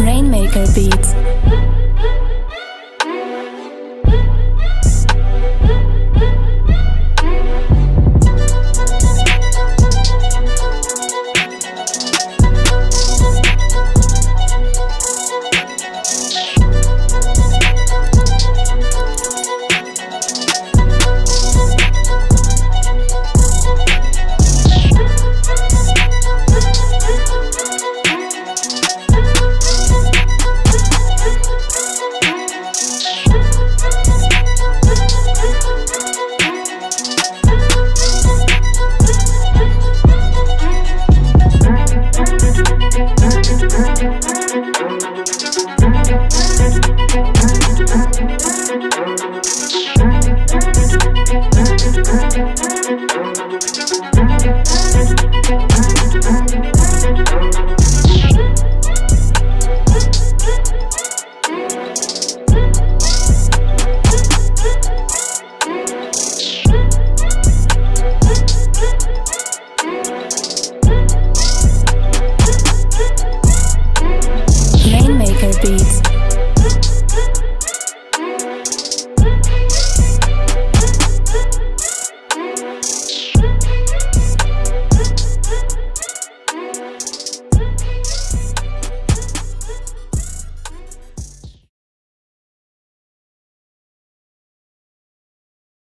Rainmaker Beats. beats.